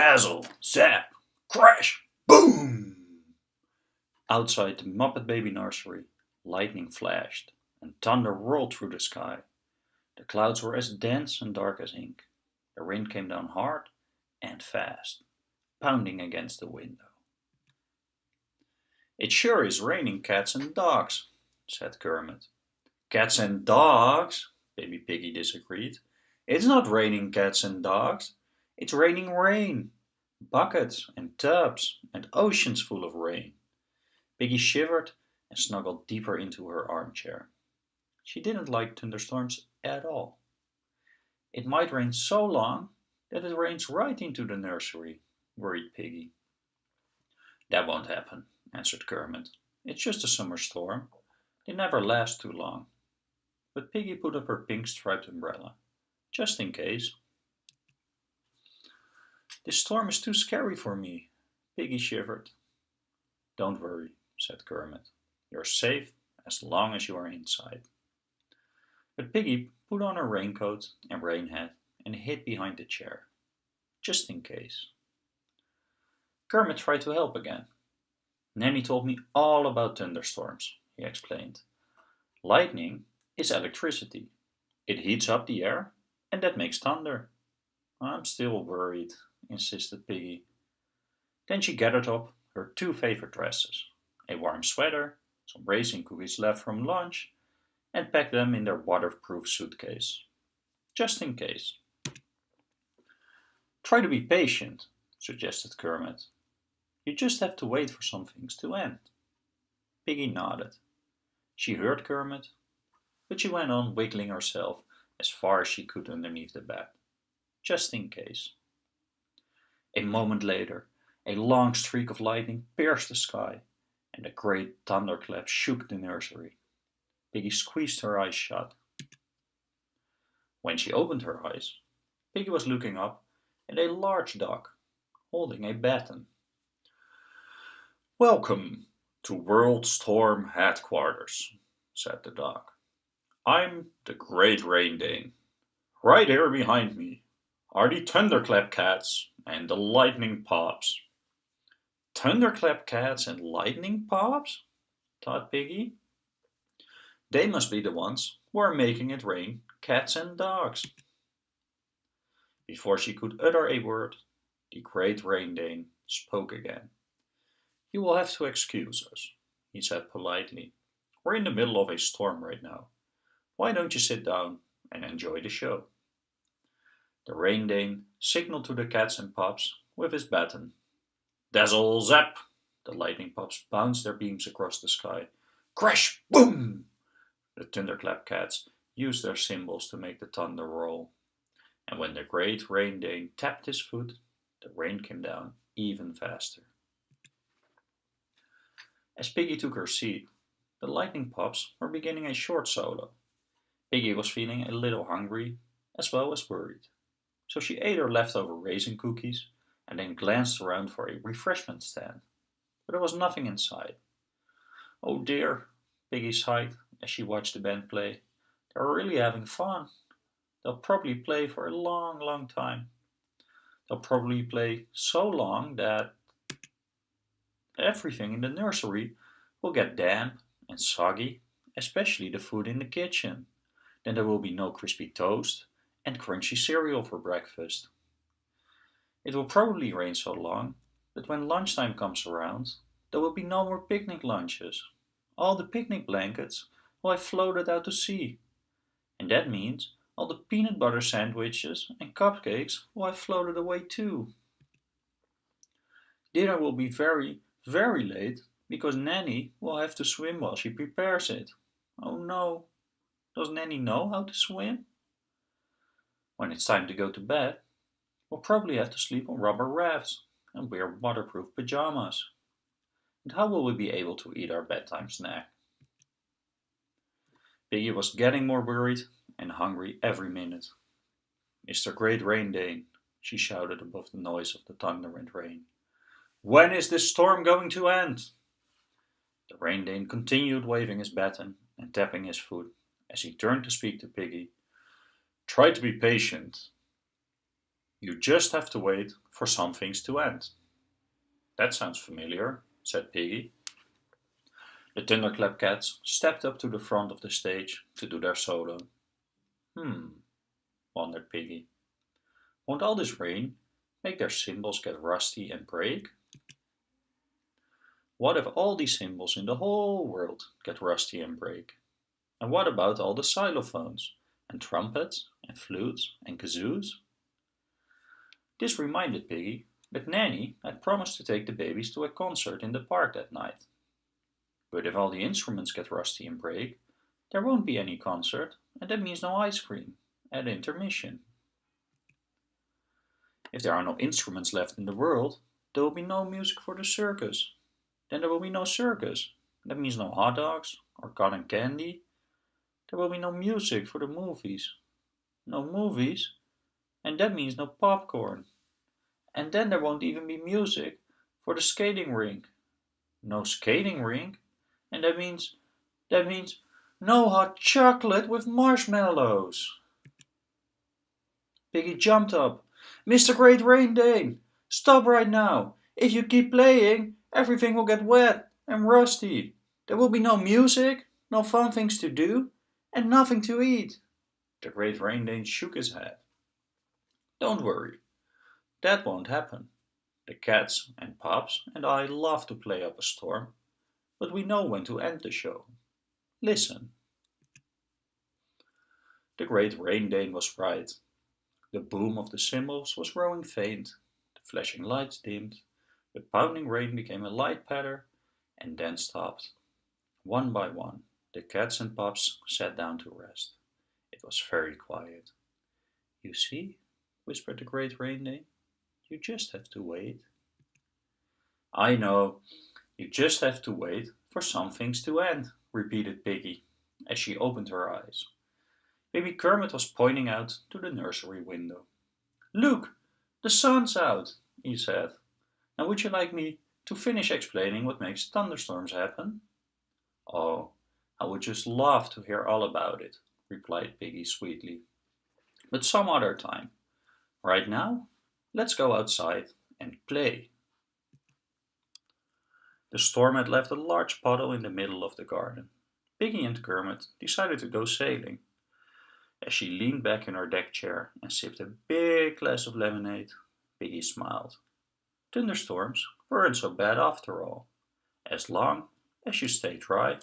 Dazzle, zap, crash, boom! Outside the Muppet Baby nursery, lightning flashed and thunder rolled through the sky. The clouds were as dense and dark as ink. The rain came down hard and fast, pounding against the window. It sure is raining cats and dogs, said Kermit. Cats and dogs, Baby Piggy disagreed. It's not raining cats and dogs. It's raining rain. Buckets and tubs and oceans full of rain. Piggy shivered and snuggled deeper into her armchair. She didn't like thunderstorms at all. It might rain so long that it rains right into the nursery, worried Piggy. That won't happen, answered Kermit. It's just a summer storm. They never last too long. But Piggy put up her pink striped umbrella, just in case. This storm is too scary for me, Piggy shivered. Don't worry, said Kermit. You're safe as long as you are inside. But Piggy put on her raincoat and rain hat and hid behind the chair, just in case. Kermit tried to help again. Nanny told me all about thunderstorms, he explained. Lightning is electricity. It heats up the air and that makes thunder. I'm still worried, insisted Piggy. Then she gathered up her two favorite dresses, a warm sweater, some raisin cookies left from lunch, and packed them in their waterproof suitcase, just in case. Try to be patient, suggested Kermit. You just have to wait for some things to end. Piggy nodded. She heard Kermit, but she went on wiggling herself as far as she could underneath the bed, just in case. A moment later, a long streak of lightning pierced the sky, and a great thunderclap shook the nursery. Piggy squeezed her eyes shut. When she opened her eyes, Piggy was looking up at a large dog, holding a baton. Welcome to World Storm Headquarters, said the dog. I'm the Great Rain Dane. Right here behind me are the Thunderclap Cats and the Lightning Pops. Thunderclap Cats and Lightning Pops? thought Piggy. They must be the ones who are making it rain cats and dogs. Before she could utter a word, the Great Rain Dane spoke again. You will have to excuse us, he said politely. We're in the middle of a storm right now. Why don't you sit down and enjoy the show? The Rain Dane signaled to the cats and pups with his baton. Dazzle zap! The lightning pups bounced their beams across the sky. Crash! Boom! The thunderclap cats used their cymbals to make the thunder roll. And when the great Rain Dane tapped his foot, the rain came down even faster. As Piggy took her seat, the lightning pups were beginning a short solo. Piggy was feeling a little hungry as well as worried, so she ate her leftover raisin cookies and then glanced around for a refreshment stand, but there was nothing inside. Oh dear, Piggy sighed as she watched the band play. They're really having fun. They'll probably play for a long, long time. They'll probably play so long that everything in the nursery will get damp and soggy, especially the food in the kitchen. Then there will be no crispy toast and crunchy cereal for breakfast. It will probably rain so long that when lunchtime comes around, there will be no more picnic lunches. All the picnic blankets will have floated out to sea. And that means all the peanut butter sandwiches and cupcakes will have floated away too. Dinner will be very, very late because Nanny will have to swim while she prepares it. Oh no, does Nanny know how to swim? When it's time to go to bed, we'll probably have to sleep on rubber rafts and wear waterproof pajamas. And how will we be able to eat our bedtime snack? Piggy was getting more worried and hungry every minute. Mr. Great Rain Dane, she shouted above the noise of the thunder and rain. When is this storm going to end? The Rain Dane continued waving his baton and tapping his foot as he turned to speak to Piggy. Try to be patient. You just have to wait for some things to end. That sounds familiar, said Piggy. The Thunderclap Cats stepped up to the front of the stage to do their solo. Hmm, wondered Piggy. Won't all this rain make their cymbals get rusty and break? What if all these cymbals in the whole world get rusty and break? And what about all the xylophones and trumpets and flutes and kazoos? This reminded Piggy that Nanny had promised to take the babies to a concert in the park that night. But if all the instruments get rusty and break, there won't be any concert, and that means no ice cream at intermission. If there are no instruments left in the world, there will be no music for the circus. Then there will be no circus. That means no hot dogs or cotton candy. There will be no music for the movies. No movies, and that means no popcorn. And then there won't even be music for the skating rink. No skating rink, and that means, that means no hot chocolate with marshmallows. Piggy jumped up. Mr. Great Rain Dane, stop right now. If you keep playing, everything will get wet and rusty. There will be no music, no fun things to do, and nothing to eat. The Great Rain Dane shook his head. Don't worry, that won't happen. The cats and pups and I love to play up a storm, but we know when to end the show. Listen. The great rain dane was right. The boom of the cymbals was growing faint, the flashing lights dimmed, the pounding rain became a light patter, and then stopped. One by one, the cats and pups sat down to rest. It was very quiet. You see, whispered the great rain dane, you just have to wait. I know, you just have to wait for some things to end, repeated Piggy, as she opened her eyes. Baby Kermit was pointing out to the nursery window. Look, the sun's out, he said. Now would you like me to finish explaining what makes thunderstorms happen? Oh, I would just love to hear all about it, replied Piggy sweetly. But some other time. Right now, let's go outside and play. The storm had left a large puddle in the middle of the garden. Piggy and Kermit decided to go sailing. As she leaned back in her deck chair and sipped a big glass of lemonade, Piggy smiled. Thunderstorms weren't so bad after all, as long as you stay dry.